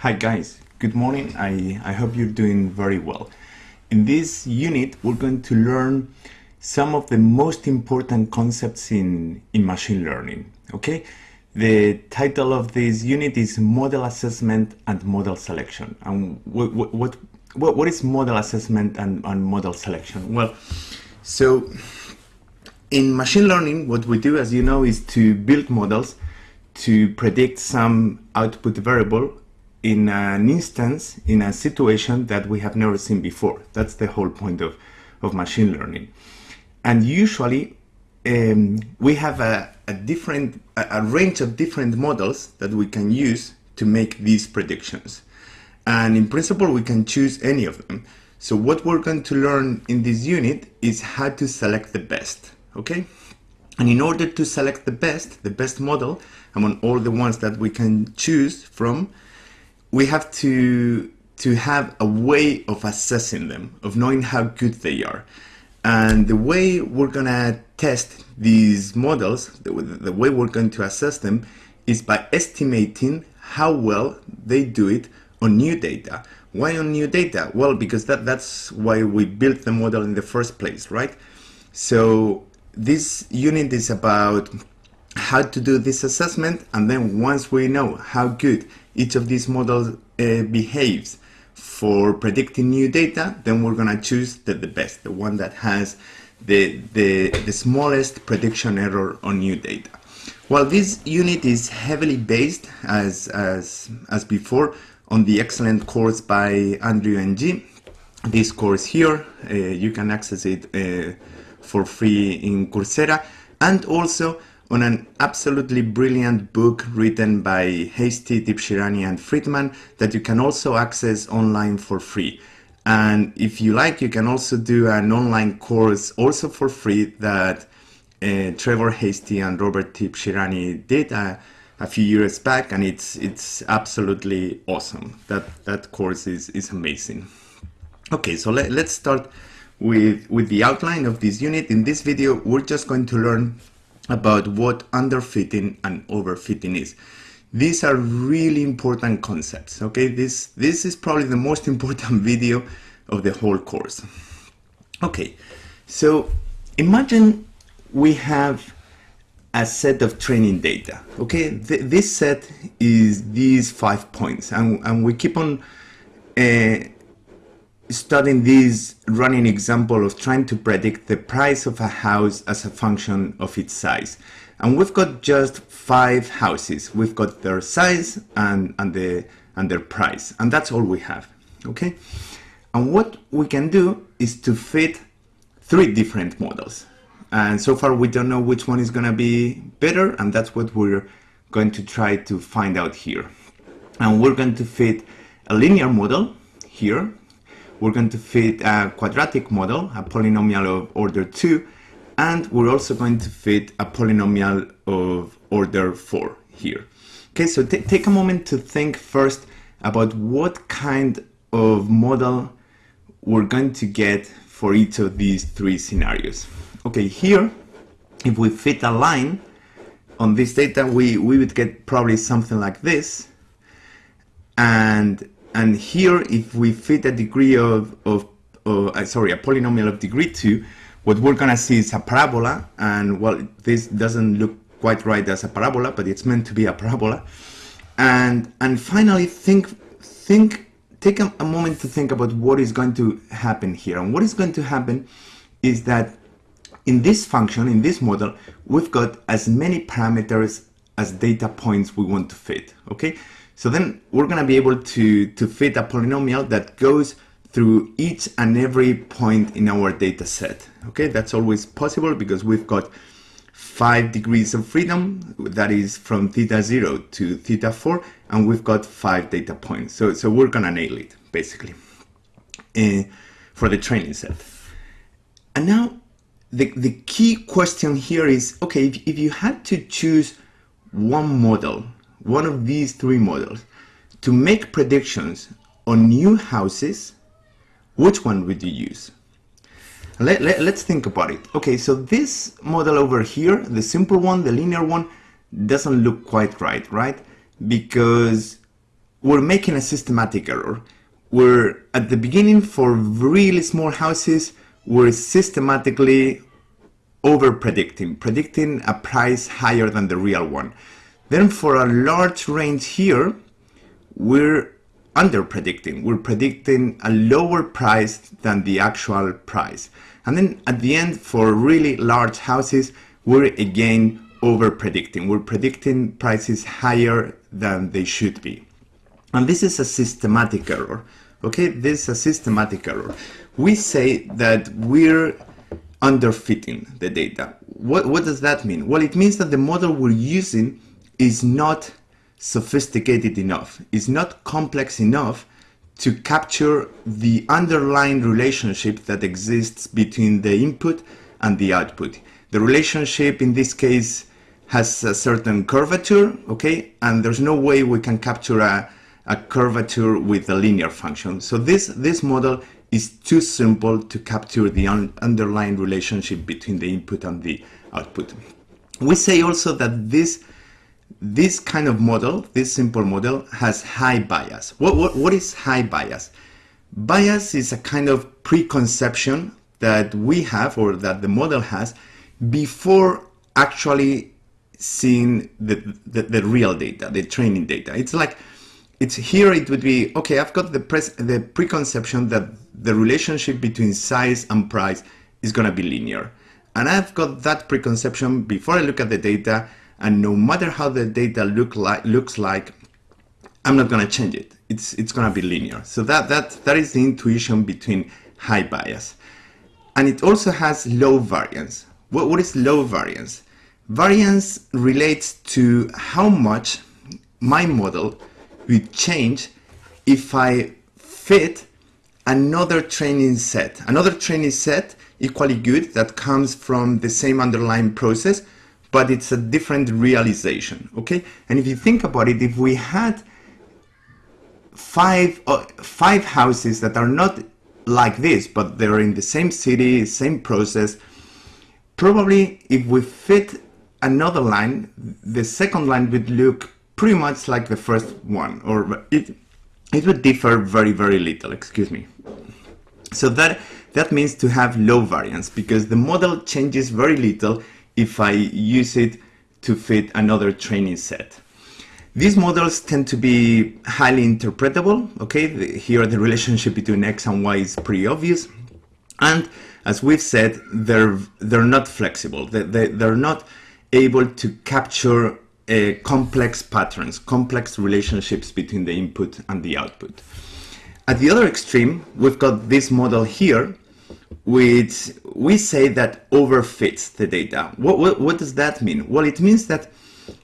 Hi guys, good morning. I, I hope you're doing very well. In this unit, we're going to learn some of the most important concepts in, in machine learning, okay? The title of this unit is Model Assessment and Model Selection. And what, what, what, is model assessment and, and model selection? Well, so in machine learning, what we do, as you know, is to build models to predict some output variable in an instance, in a situation that we have never seen before. That's the whole point of, of machine learning. And usually um, we have a, a different, a, a range of different models that we can use to make these predictions. And in principle, we can choose any of them. So what we're going to learn in this unit is how to select the best, okay? And in order to select the best, the best model among all the ones that we can choose from, we have to to have a way of assessing them, of knowing how good they are. And the way we're gonna test these models, the, the way we're going to assess them, is by estimating how well they do it on new data. Why on new data? Well, because that, that's why we built the model in the first place, right? So this unit is about how to do this assessment and then once we know how good each of these models uh, behaves for predicting new data, then we're gonna choose the, the best, the one that has the, the, the smallest prediction error on new data. Well, this unit is heavily based, as, as, as before, on the excellent course by Andrew Ng. This course here, uh, you can access it uh, for free in Coursera, and also on an absolutely brilliant book written by Hastie, Tibshirani and Friedman that you can also access online for free. And if you like, you can also do an online course also for free that uh, Trevor Hastie and Robert Tibshirani did uh, a few years back and it's it's absolutely awesome. That that course is, is amazing. Okay, so let, let's start with, with the outline of this unit. In this video, we're just going to learn about what underfitting and overfitting is. These are really important concepts, okay? This, this is probably the most important video of the whole course. Okay, so imagine we have a set of training data, okay? Th this set is these five points, and, and we keep on uh, studying this running example of trying to predict the price of a house as a function of its size. And we've got just five houses. We've got their size and, and, the, and their price. And that's all we have, okay? And what we can do is to fit three different models. And so far we don't know which one is gonna be better and that's what we're going to try to find out here. And we're going to fit a linear model here we're going to fit a quadratic model, a polynomial of order 2, and we're also going to fit a polynomial of order 4 here. Okay, so take a moment to think first about what kind of model we're going to get for each of these three scenarios. Okay, here, if we fit a line on this data, we, we would get probably something like this. And and here, if we fit a degree of, of uh, sorry, a polynomial of degree 2, what we're going to see is a parabola. And well, this doesn't look quite right as a parabola, but it's meant to be a parabola. And, and finally, think, think, take a, a moment to think about what is going to happen here. And what is going to happen is that in this function, in this model, we've got as many parameters as data points we want to fit, okay? So then we're going to be able to, to fit a polynomial that goes through each and every point in our data set. Okay, that's always possible because we've got five degrees of freedom, that is from theta 0 to theta 4, and we've got five data points. So, so we're going to nail it, basically, uh, for the training set. And now the, the key question here is, okay, if, if you had to choose one model one of these three models to make predictions on new houses, which one would you use? Let, let, let's think about it. Okay, so this model over here, the simple one, the linear one, doesn't look quite right, right? Because we're making a systematic error. We're at the beginning for really small houses, we're systematically over predicting, predicting a price higher than the real one. Then for a large range here, we're under predicting. We're predicting a lower price than the actual price. And then at the end, for really large houses, we're again over predicting. We're predicting prices higher than they should be. And this is a systematic error. Okay, this is a systematic error. We say that we're underfitting the data. What, what does that mean? Well, it means that the model we're using is not sophisticated enough, is not complex enough to capture the underlying relationship that exists between the input and the output. The relationship in this case has a certain curvature, okay, and there's no way we can capture a, a curvature with a linear function. So this, this model is too simple to capture the un underlying relationship between the input and the output. We say also that this this kind of model, this simple model, has high bias. What, what, what is high bias? Bias is a kind of preconception that we have or that the model has before actually seeing the, the, the real data, the training data. It's like, it's here it would be, okay, I've got the, the preconception that the relationship between size and price is going to be linear. And I've got that preconception before I look at the data and no matter how the data look like looks like I'm not going to change it. It's it's going to be linear. So that that that is the intuition between high bias. And it also has low variance. What, what is low variance? Variance relates to how much my model would change if I fit another training set. Another training set equally good that comes from the same underlying process but it's a different realization, okay? And if you think about it, if we had five, uh, five houses that are not like this, but they're in the same city, same process, probably if we fit another line, the second line would look pretty much like the first one, or it, it would differ very, very little, excuse me. So that, that means to have low variance because the model changes very little if I use it to fit another training set. These models tend to be highly interpretable, okay? Here the relationship between X and Y is pretty obvious. And as we've said, they're, they're not flexible. They, they, they're not able to capture uh, complex patterns, complex relationships between the input and the output. At the other extreme, we've got this model here, which we say that overfits the data. What, what, what does that mean? Well, it means that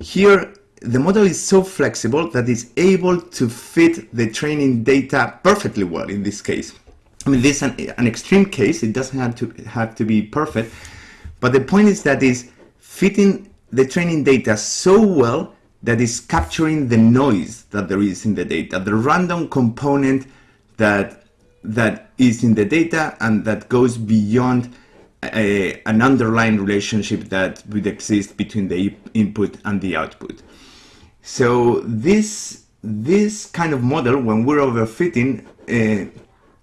here the model is so flexible that it's able to fit the training data perfectly well in this case. I mean, this is an, an extreme case, it doesn't have to have to be perfect, but the point is that is fitting the training data so well that is capturing the noise that there is in the data, the random component that that is in the data and that goes beyond a, an underlying relationship that would exist between the input and the output. So this this kind of model, when we're overfitting, uh,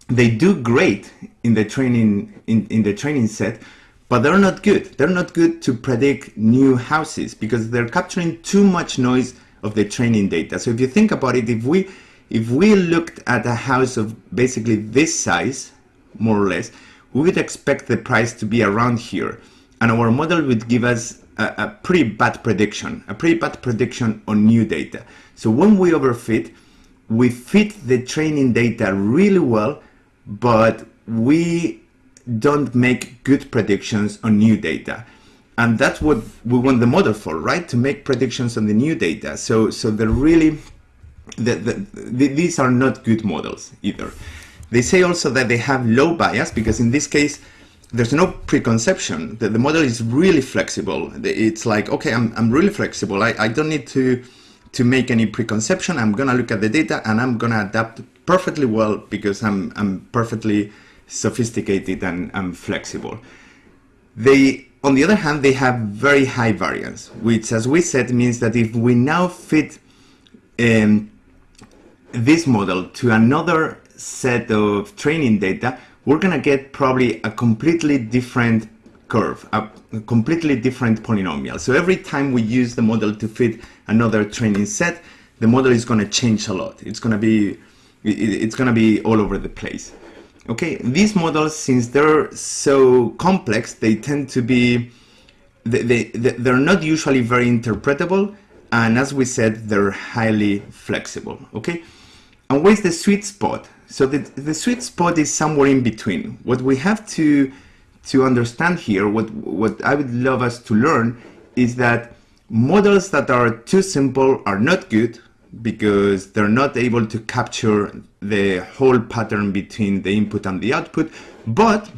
they do great in the training in, in the training set, but they're not good. They're not good to predict new houses because they're capturing too much noise of the training data. So if you think about it, if we if we looked at a house of basically this size, more or less, we would expect the price to be around here. And our model would give us a, a pretty bad prediction, a pretty bad prediction on new data. So when we overfit, we fit the training data really well, but we don't make good predictions on new data. And that's what we want the model for, right? To make predictions on the new data. So, so the really the, the, the, these are not good models either. They say also that they have low bias because in this case, there's no preconception. The, the model is really flexible. It's like, okay, I'm, I'm really flexible. I, I don't need to, to make any preconception. I'm going to look at the data and I'm going to adapt perfectly well because I'm, I'm perfectly sophisticated and, and flexible. They, on the other hand, they have very high variance, which as we said means that if we now fit um, this model to another set of training data, we're gonna get probably a completely different curve, a completely different polynomial. So every time we use the model to fit another training set, the model is gonna change a lot. It's gonna be, it's gonna be all over the place. Okay, these models, since they're so complex, they tend to be, they, they, they're not usually very interpretable, and as we said, they're highly flexible, okay? And where's the sweet spot? So the, the sweet spot is somewhere in between. What we have to, to understand here, what, what I would love us to learn, is that models that are too simple are not good, because they're not able to capture the whole pattern between the input and the output. But,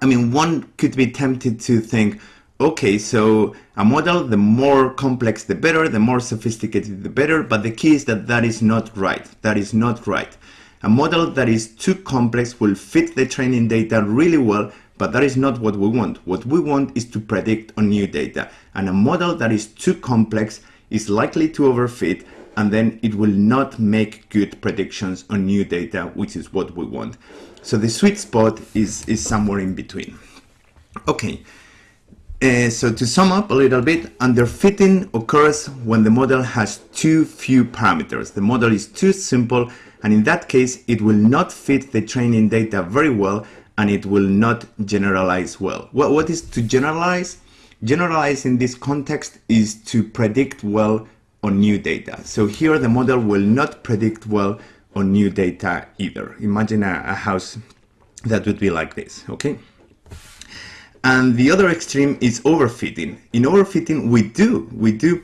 I mean, one could be tempted to think, okay, so a model, the more complex the better, the more sophisticated the better, but the key is that that is not right. That is not right. A model that is too complex will fit the training data really well, but that is not what we want. What we want is to predict on new data. And a model that is too complex is likely to overfit and then it will not make good predictions on new data, which is what we want. So the sweet spot is, is somewhere in between. Okay, uh, so to sum up a little bit, underfitting occurs when the model has too few parameters. The model is too simple, and in that case, it will not fit the training data very well, and it will not generalize well. Well, what is to generalize? Generalize in this context is to predict well on new data. So here the model will not predict well on new data either. Imagine a, a house that would be like this, okay? And the other extreme is overfitting. In overfitting, we do, we do,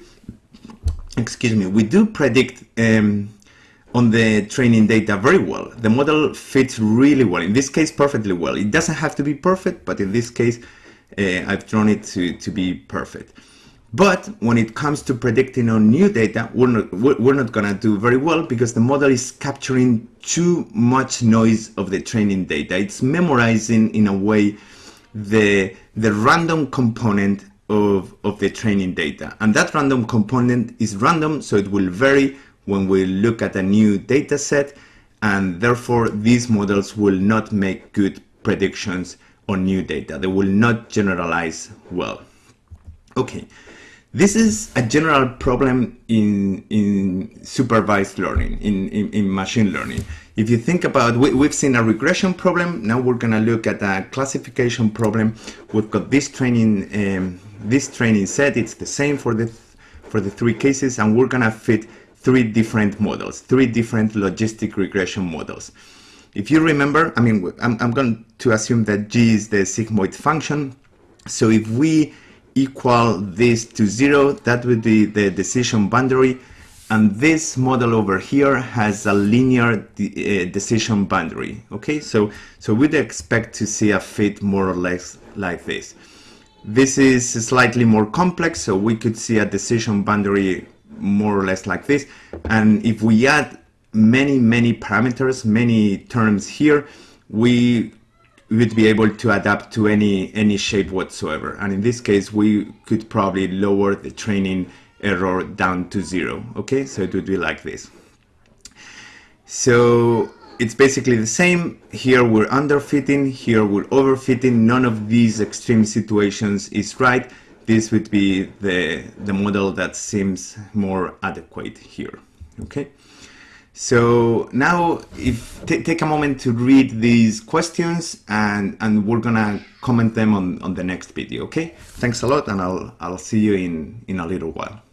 excuse me, we do predict um, on the training data very well. The model fits really well, in this case perfectly well. It doesn't have to be perfect, but in this case, uh, I've drawn it to, to be perfect. But when it comes to predicting on new data, we're not, we're not gonna do very well because the model is capturing too much noise of the training data. It's memorizing in a way the, the random component of, of the training data. And that random component is random, so it will vary when we look at a new data set, and therefore these models will not make good predictions on new data. They will not generalize well. Okay, this is a general problem in, in supervised learning, in, in, in machine learning. If you think about, we, have seen a regression problem, now we're gonna look at a classification problem. We've got this training, um, this training set, it's the same for the, for the three cases, and we're gonna fit three different models, three different logistic regression models. If you remember, I mean, I'm, I'm going to assume that G is the sigmoid function. So if we equal this to zero, that would be the decision boundary. And this model over here has a linear de uh, decision boundary. Okay, so, so we'd expect to see a fit more or less like this. This is slightly more complex, so we could see a decision boundary more or less like this. And if we add many, many parameters, many terms here, we would be able to adapt to any any shape whatsoever. And in this case, we could probably lower the training error down to zero. Okay, so it would be like this. So it's basically the same. Here we're underfitting, here we're overfitting. None of these extreme situations is right. This would be the, the model that seems more adequate here. Okay. So now if take a moment to read these questions and, and we're gonna comment them on, on the next video, okay? Thanks a lot and I'll, I'll see you in, in a little while.